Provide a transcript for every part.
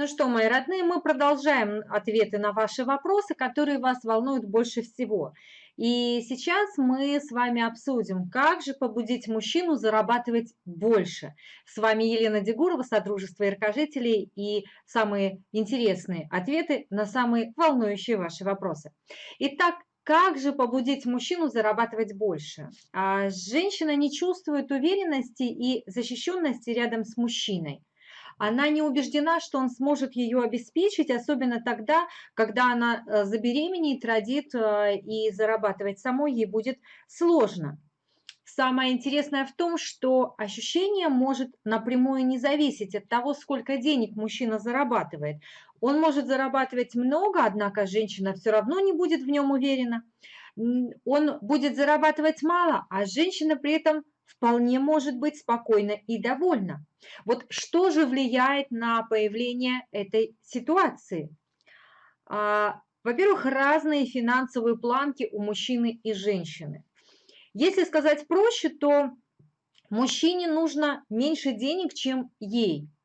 Ну что, мои родные, мы продолжаем ответы на ваши вопросы, которые вас волнуют больше всего. И сейчас мы с вами обсудим, как же побудить мужчину зарабатывать больше. С вами Елена Дегурова, Содружество Иркожителей и самые интересные ответы на самые волнующие ваши вопросы. Итак, как же побудить мужчину зарабатывать больше? А женщина не чувствует уверенности и защищенности рядом с мужчиной она не убеждена, что он сможет ее обеспечить, особенно тогда, когда она э, забеременеет, родит э, и зарабатывать самой ей будет сложно. Самое интересное в том, что ощущение может напрямую не зависеть от того, сколько денег мужчина зарабатывает. Он может зарабатывать много, однако женщина все равно не будет в нем уверена. Он будет зарабатывать мало, а женщина при этом вполне может быть спокойна и довольна. Вот что же влияет на появление этой ситуации? А, во-первых, разные финансовые планки у мужчины и женщины. Если сказать проще, то мужчине нужно меньше денег, чем ей –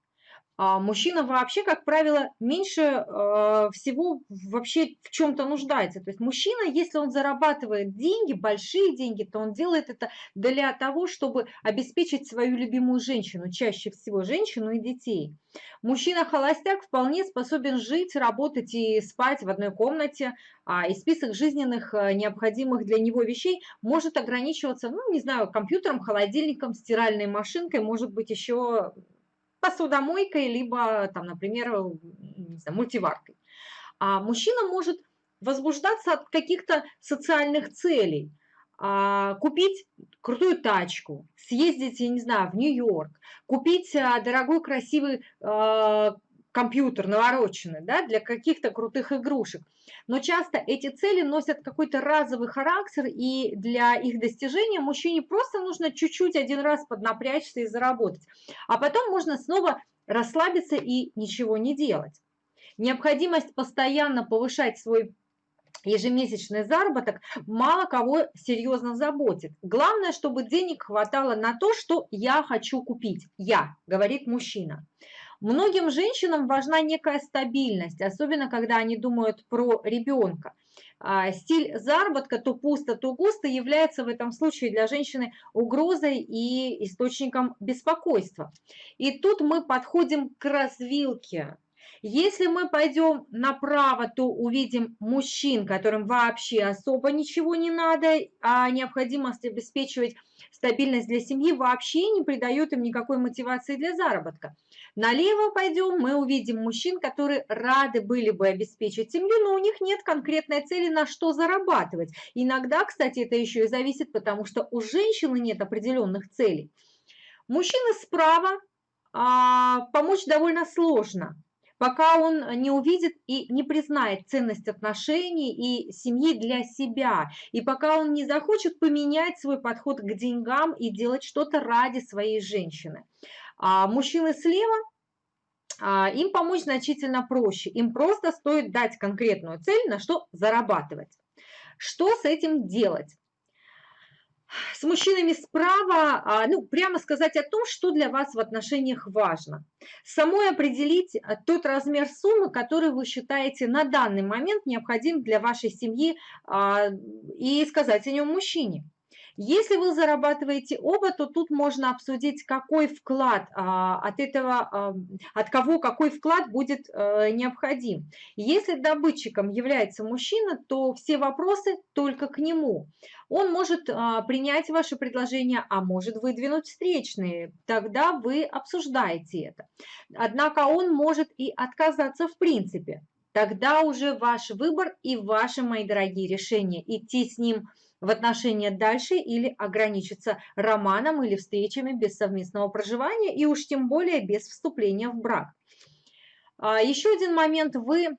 а мужчина вообще, как правило, меньше э, всего вообще в чем-то нуждается. То есть мужчина, если он зарабатывает деньги, большие деньги, то он делает это для того, чтобы обеспечить свою любимую женщину, чаще всего женщину и детей. Мужчина-холостяк вполне способен жить, работать и спать в одной комнате, а, и список жизненных э, необходимых для него вещей может ограничиваться, ну, не знаю, компьютером, холодильником, стиральной машинкой, может быть, еще посудомойкой, либо, там, например, знаю, мультиваркой. А мужчина может возбуждаться от каких-то социальных целей, а, купить крутую тачку, съездить, я не знаю, в Нью-Йорк, купить а, дорогой красивый а, компьютер навороченный, да, для каких-то крутых игрушек. Но часто эти цели носят какой-то разовый характер, и для их достижения мужчине просто нужно чуть-чуть один раз поднапрячься и заработать. А потом можно снова расслабиться и ничего не делать. Необходимость постоянно повышать свой ежемесячный заработок мало кого серьезно заботит. Главное, чтобы денег хватало на то, что я хочу купить. Я, говорит мужчина. Многим женщинам важна некая стабильность, особенно когда они думают про ребенка. А, стиль заработка то пусто, то густо является в этом случае для женщины угрозой и источником беспокойства. И тут мы подходим к развилке. Если мы пойдем направо, то увидим мужчин, которым вообще особо ничего не надо, а необходимость обеспечивать стабильность для семьи вообще не придает им никакой мотивации для заработка. Налево пойдем, мы увидим мужчин, которые рады были бы обеспечить семью, но у них нет конкретной цели, на что зарабатывать. Иногда, кстати, это еще и зависит, потому что у женщины нет определенных целей. Мужчина справа а, помочь довольно сложно пока он не увидит и не признает ценность отношений и семьи для себя, и пока он не захочет поменять свой подход к деньгам и делать что-то ради своей женщины. А мужчины слева, а, им помочь значительно проще, им просто стоит дать конкретную цель, на что зарабатывать. Что с этим делать? С мужчинами справа, а, ну, прямо сказать о том, что для вас в отношениях важно. Самой определить а, тот размер суммы, который вы считаете на данный момент необходим для вашей семьи, а, и сказать о нем мужчине. Если вы зарабатываете оба, то тут можно обсудить, какой вклад а, от этого, а, от кого какой вклад будет а, необходим. Если добытчиком является мужчина, то все вопросы только к нему. Он может а, принять ваше предложение, а может выдвинуть встречные. Тогда вы обсуждаете это. Однако он может и отказаться в принципе. Тогда уже ваш выбор и ваши, мои дорогие, решения. Идти с ним в отношения дальше или ограничиться романом или встречами без совместного проживания и уж тем более без вступления в брак. А, еще один момент. Вы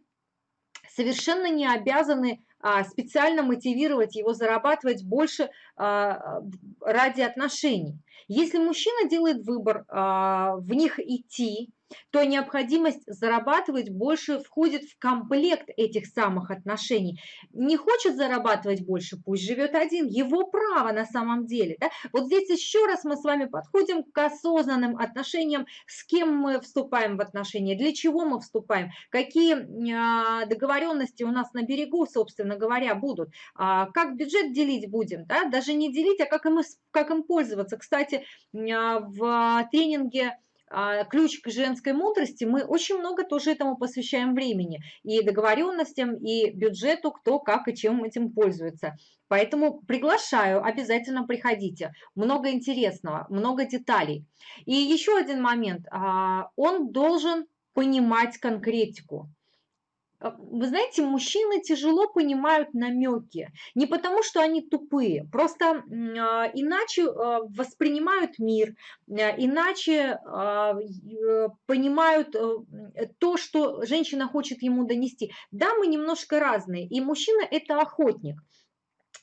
совершенно не обязаны а, специально мотивировать его зарабатывать больше а, ради отношений. Если мужчина делает выбор в них идти, то необходимость зарабатывать больше входит в комплект этих самых отношений. Не хочет зарабатывать больше, пусть живет один, его право на самом деле. Да? Вот здесь еще раз мы с вами подходим к осознанным отношениям, с кем мы вступаем в отношения, для чего мы вступаем, какие а, договоренности у нас на берегу, собственно говоря, будут, а, как бюджет делить будем, да? даже не делить, а как им, как им пользоваться. Кстати, а, в тренинге ключ к женской мудрости, мы очень много тоже этому посвящаем времени. И договоренностям, и бюджету, кто как и чем этим пользуется. Поэтому приглашаю, обязательно приходите. Много интересного, много деталей. И еще один момент. А, он должен понимать конкретику. А, вы знаете, мужчины тяжело понимают намеки. Не потому, что они тупые, просто а, иначе а, воспринимают мир, иначе э, понимают э, то, что женщина хочет ему донести. Да, мы немножко разные, и мужчина – это охотник.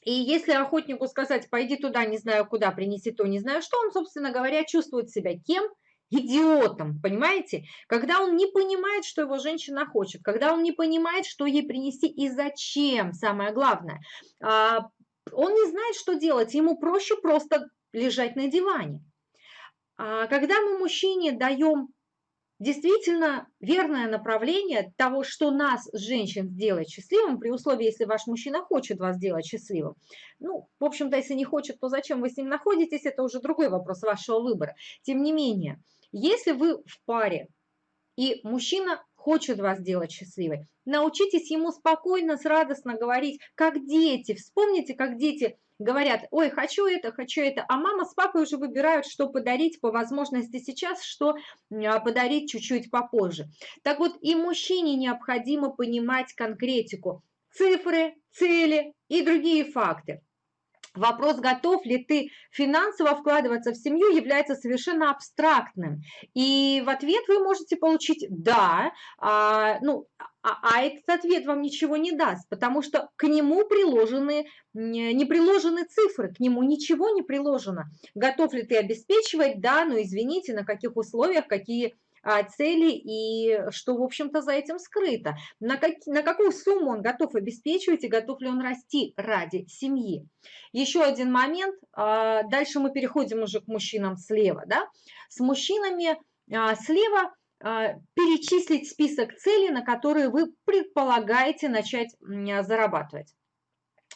И если охотнику сказать, пойди туда, не знаю куда, принеси то, не знаю что, он, собственно говоря, чувствует себя кем – идиотом, понимаете? Когда он не понимает, что его женщина хочет, когда он не понимает, что ей принести и зачем, самое главное. А, он не знает, что делать, ему проще просто лежать на диване. А когда мы мужчине даем действительно верное направление того, что нас, женщин, сделает счастливым, при условии, если ваш мужчина хочет вас сделать счастливым. Ну, в общем-то, если не хочет, то зачем вы с ним находитесь, это уже другой вопрос вашего выбора. Тем не менее, если вы в паре, и мужчина хочет вас сделать счастливой, научитесь ему спокойно, радостно говорить, как дети. Вспомните, как дети говорят, ой, хочу это, хочу это, а мама с папой уже выбирают, что подарить по возможности сейчас, что а, подарить чуть-чуть попозже. Так вот, и мужчине необходимо понимать конкретику, цифры, цели и другие факты. Вопрос, готов ли ты финансово вкладываться в семью, является совершенно абстрактным. И в ответ вы можете получить «да», а, ну, а, а этот ответ вам ничего не даст, потому что к нему приложены, не приложены цифры, к нему ничего не приложено. Готов ли ты обеспечивать? Да, но извините, на каких условиях, какие цели и что, в общем-то, за этим скрыто. На, как, на какую сумму он готов обеспечивать и готов ли он расти ради семьи. Еще один момент. А, дальше мы переходим уже к мужчинам слева. Да? С мужчинами а, слева перечислить список целей, на которые вы предполагаете начать зарабатывать.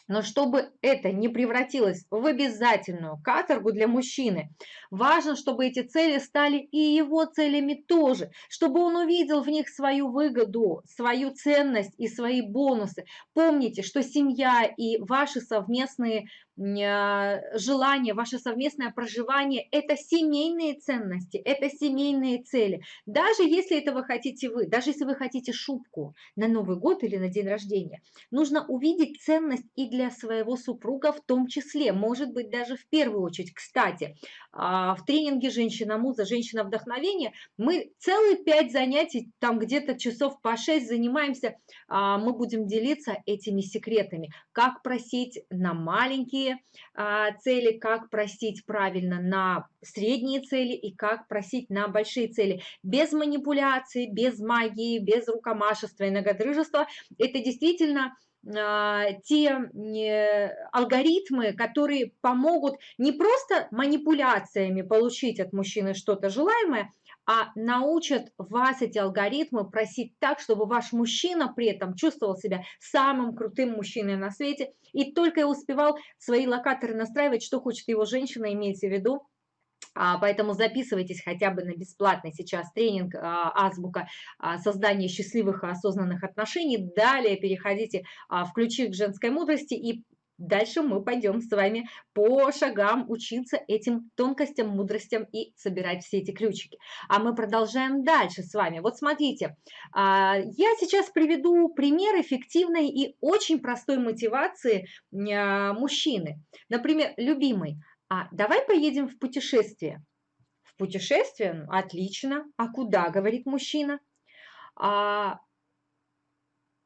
Но чтобы это не превратилось в обязательную каторгу для мужчины, важно, чтобы эти цели стали и его целями тоже, чтобы он увидел в них свою выгоду, свою ценность и свои бонусы. Помните, что семья и ваши совместные желание, ваше совместное проживание – это семейные ценности, это семейные цели. Даже если это вы хотите вы, даже если вы хотите шубку на Новый год или на день рождения, нужно увидеть ценность и для своего супруга в том числе, может быть, даже в первую очередь. Кстати, а, в тренинге «Женщина-муза», «Женщина-вдохновение» мы целые пять занятий, там где-то часов по шесть занимаемся, а, мы будем делиться этими секретами, как просить на маленькие а, цели, как просить правильно на средние цели и как просить на большие цели. Без манипуляций, без магии, без рукомашества и многодрыжества. Это действительно а, те алгоритмы, которые помогут не просто манипуляциями получить от мужчины что-то желаемое, а научат вас эти алгоритмы просить так, чтобы ваш мужчина при этом чувствовал себя самым крутым мужчиной на свете и только успевал свои локаторы настраивать, что хочет его женщина, имейте в виду, а, Поэтому записывайтесь хотя бы на бесплатный сейчас тренинг а, «Азбука создания счастливых и осознанных отношений». Далее переходите в «Ключи к женской мудрости» и Дальше мы пойдем с вами по шагам учиться этим тонкостям, мудростям и собирать все эти ключики. А мы продолжаем дальше с вами. Вот смотрите, а, я сейчас приведу пример эффективной и очень простой мотивации а, мужчины. Например, любимый, а давай поедем в путешествие. В путешествие? Отлично. А куда, говорит мужчина?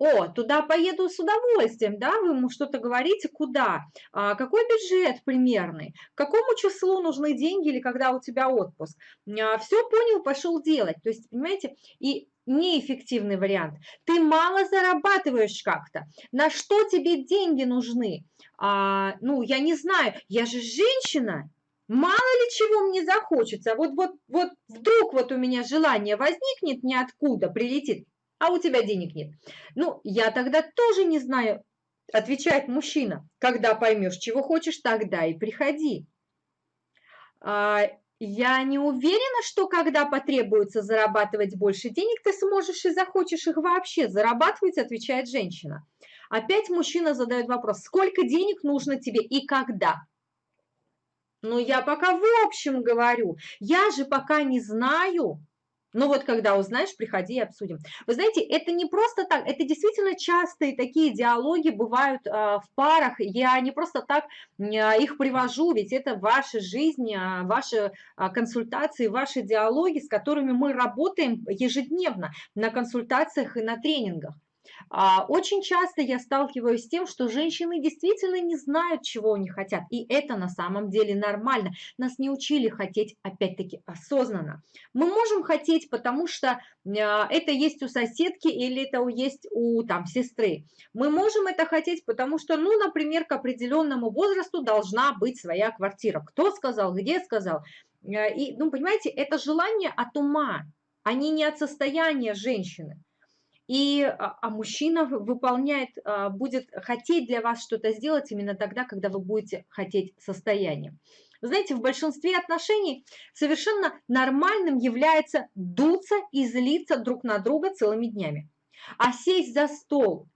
О, туда поеду с удовольствием, да, вы ему что-то говорите, куда, а, какой бюджет примерный, какому числу нужны деньги или когда у тебя отпуск. А, все понял, пошел делать. То есть, понимаете, и неэффективный вариант. Ты мало зарабатываешь как-то. На что тебе деньги нужны? А, ну, я не знаю, я же женщина, мало ли чего мне захочется. Вот, вот, вот вдруг вот у меня желание возникнет ниоткуда, прилетит а у тебя денег нет. Ну, я тогда тоже не знаю, отвечает мужчина. Когда поймешь, чего хочешь, тогда и приходи. А, я не уверена, что когда потребуется зарабатывать больше денег, ты сможешь и захочешь их вообще зарабатывать, отвечает женщина. Опять мужчина задает вопрос, сколько денег нужно тебе и когда? Ну, я пока в общем говорю, я же пока не знаю, ну вот когда узнаешь, приходи и обсудим. Вы знаете, это не просто так, это действительно частые такие диалоги бывают а, в парах. Я не просто так а, их привожу, ведь это ваша жизнь, а, ваши а, консультации, ваши диалоги, с которыми мы работаем ежедневно на консультациях и на тренингах. А, очень часто я сталкиваюсь с тем, что женщины действительно не знают, чего они хотят, и это на самом деле нормально. Нас не учили хотеть, опять-таки, осознанно. Мы можем хотеть, потому что а, это есть у соседки или это есть у там, сестры. Мы можем это хотеть, потому что, ну, например, к определенному возрасту должна быть своя квартира. Кто сказал, где сказал. А, и, ну, понимаете, это желание от ума, а не от состояния женщины и, а, а мужчина выполняет, а, будет хотеть для вас что-то сделать именно тогда, когда вы будете хотеть состояние. знаете, в большинстве отношений совершенно нормальным является дуться и злиться друг на друга целыми днями. А сесть за стол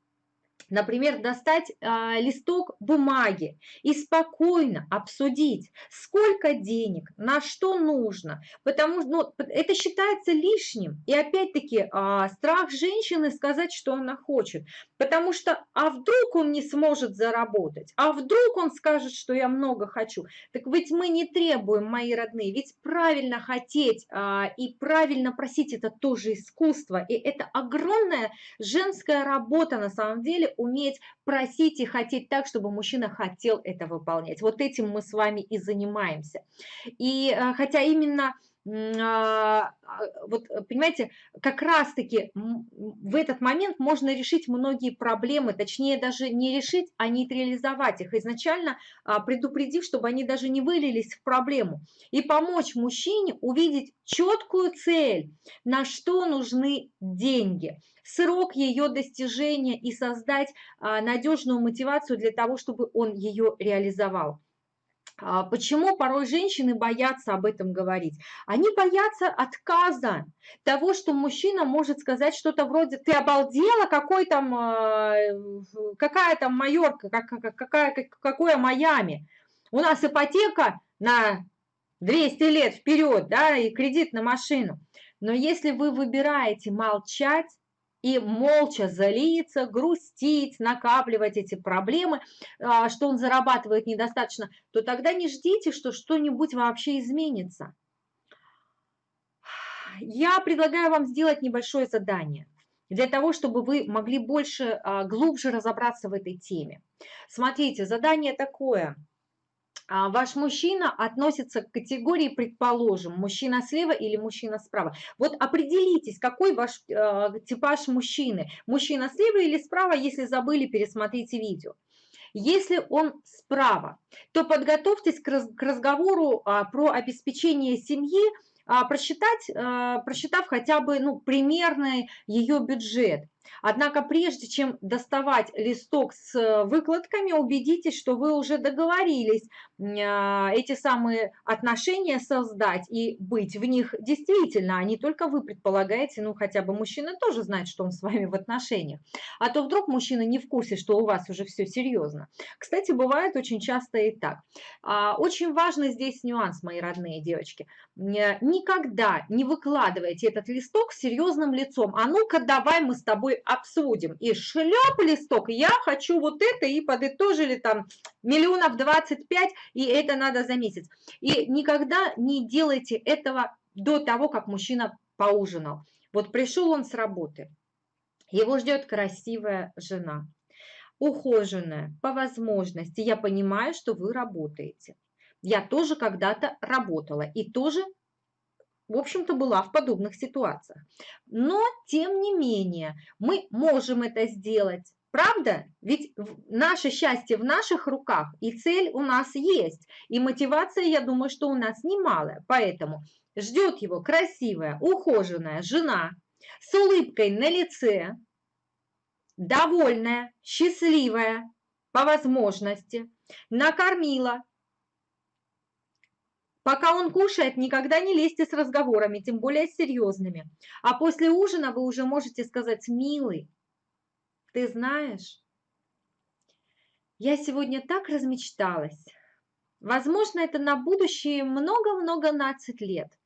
Например, достать а, листок бумаги и спокойно обсудить, сколько денег, на что нужно, потому что ну, это считается лишним. И опять-таки а, страх женщины сказать, что она хочет, потому что а вдруг он не сможет заработать, а вдруг он скажет, что я много хочу. Так ведь мы не требуем, мои родные, ведь правильно хотеть а, и правильно просить это тоже искусство, и это огромная женская работа на самом деле уметь просить и хотеть так, чтобы мужчина хотел это выполнять. Вот этим мы с вами и занимаемся. И э, хотя именно вот понимаете, как раз-таки в этот момент можно решить многие проблемы, точнее даже не решить, а нейтрализовать их, изначально а, предупредив, чтобы они даже не вылились в проблему, и помочь мужчине увидеть четкую цель, на что нужны деньги, срок ее достижения и создать надежную мотивацию для того, чтобы он ее реализовал. А почему порой женщины боятся об этом говорить? Они боятся отказа, того, что мужчина может сказать что-то вроде «ты обалдела, какой там, а, какая там Майорка, какая, какое Майами? У нас ипотека на 200 лет вперед, да, и кредит на машину». Но если вы выбираете молчать, и молча залиться, грустить, накапливать эти проблемы, а, что он зарабатывает недостаточно, то тогда не ждите, что что-нибудь вообще изменится. Я предлагаю вам сделать небольшое задание для того, чтобы вы могли больше, а, глубже разобраться в этой теме. Смотрите, задание такое – ваш мужчина относится к категории, предположим, мужчина слева или мужчина справа. Вот определитесь, какой ваш э, типаж мужчины. Мужчина слева или справа, если забыли, пересмотрите видео. Если он справа, то подготовьтесь к, раз, к разговору а, про обеспечение семьи, а, просчитать, а, просчитав хотя бы ну, примерный ее бюджет. Однако прежде чем доставать листок с э, выкладками, убедитесь, что вы уже договорились а, эти самые отношения создать и быть в них действительно, а не только вы предполагаете, ну хотя бы мужчина тоже знает, что он с вами в отношениях. А то вдруг мужчина не в курсе, что у вас уже все серьезно. Кстати, бывает очень часто и так. А, очень важный здесь нюанс, мои родные девочки. Никогда не выкладывайте этот листок с серьезным лицом. А ну-ка давай мы с тобой обсудим. И шлеп листок, я хочу вот это, и подытожили там миллионов 25, и это надо за месяц. И никогда не делайте этого до того, как мужчина поужинал. Вот пришел он с работы, Его ждет красивая жена, ухоженная, по возможности. Я понимаю, что вы работаете. Я тоже когда-то работала и тоже, в общем-то, была в подобных ситуациях. Но, тем не менее, мы можем это сделать. Правда? Ведь наше счастье в наших руках, и цель у нас есть, и мотивация, я думаю, что у нас немалая. Поэтому ждет его красивая, ухоженная жена с улыбкой на лице, довольная, счастливая по возможности, накормила, Пока он кушает, никогда не лезьте с разговорами, тем более серьезными. А после ужина вы уже можете сказать, милый, ты знаешь, я сегодня так размечталась. Возможно, это на будущее много-много нацать лет.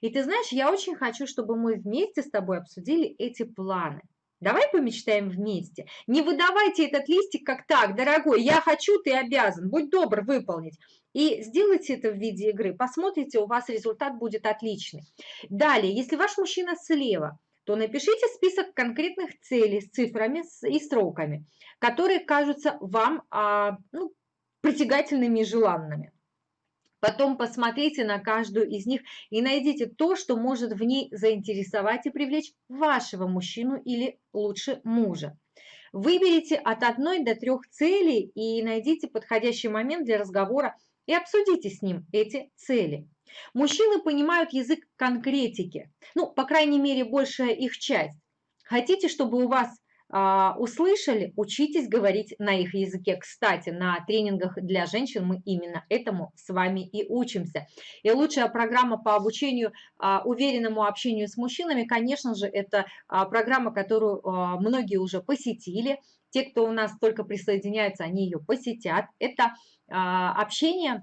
И ты знаешь, я очень хочу, чтобы мы вместе с тобой обсудили эти планы. Давай помечтаем вместе. Не выдавайте этот листик как так, дорогой, я хочу, ты обязан, будь добр выполнить. И сделайте это в виде игры, посмотрите, у вас результат будет отличный. Далее, если ваш мужчина слева, то напишите список конкретных целей с цифрами и сроками, которые кажутся вам а, ну, притягательными и желанными. Потом посмотрите на каждую из них и найдите то, что может в ней заинтересовать и привлечь вашего мужчину или лучше мужа. Выберите от одной до трех целей и найдите подходящий момент для разговора и обсудите с ним эти цели. Мужчины понимают язык конкретики, ну, по крайней мере, большая их часть. Хотите, чтобы у вас услышали, учитесь говорить на их языке. Кстати, на тренингах для женщин мы именно этому с вами и учимся. И лучшая программа по обучению а, уверенному общению с мужчинами, конечно же, это а, программа, которую многие уже посетили. Те, кто у нас только присоединяются, они ее посетят. Это общение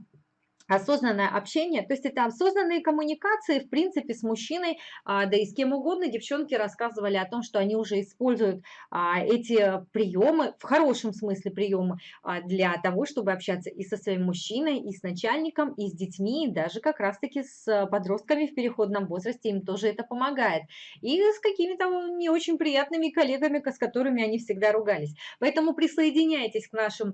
осознанное общение, то есть это осознанные коммуникации, в принципе, с мужчиной, а, да и с кем угодно. Девчонки рассказывали о том, что они уже используют а, эти приемы, в хорошем смысле приемы, а, для того, чтобы общаться и со своим мужчиной, и с начальником, и с детьми, и даже как раз-таки с подростками в переходном возрасте, им тоже это помогает. И с какими-то не очень приятными коллегами, с которыми они всегда ругались. Поэтому присоединяйтесь к нашим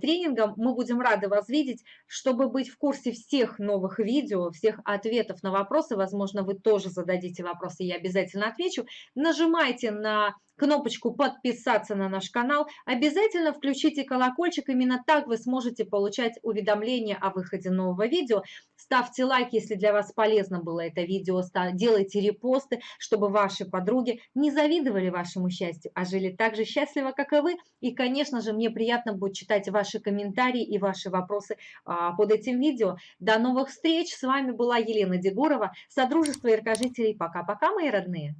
тренингам, мы будем рады вас видеть, чтобы быть в курсе всех новых видео, всех ответов на вопросы, возможно, вы тоже зададите вопросы, я обязательно отвечу, нажимайте на кнопочку «Подписаться на наш канал». Обязательно включите колокольчик, именно так вы сможете получать уведомления о выходе нового видео. Ставьте лайк, если для вас полезно было это видео, делайте репосты, чтобы ваши подруги не завидовали вашему счастью, а жили так же счастливо, как и вы. И, конечно же, мне приятно будет читать ваши комментарии и ваши вопросы а, под этим видео. До новых встреч! С вами была Елена Дегурова, Содружество яркожителей. Пока-пока, мои родные!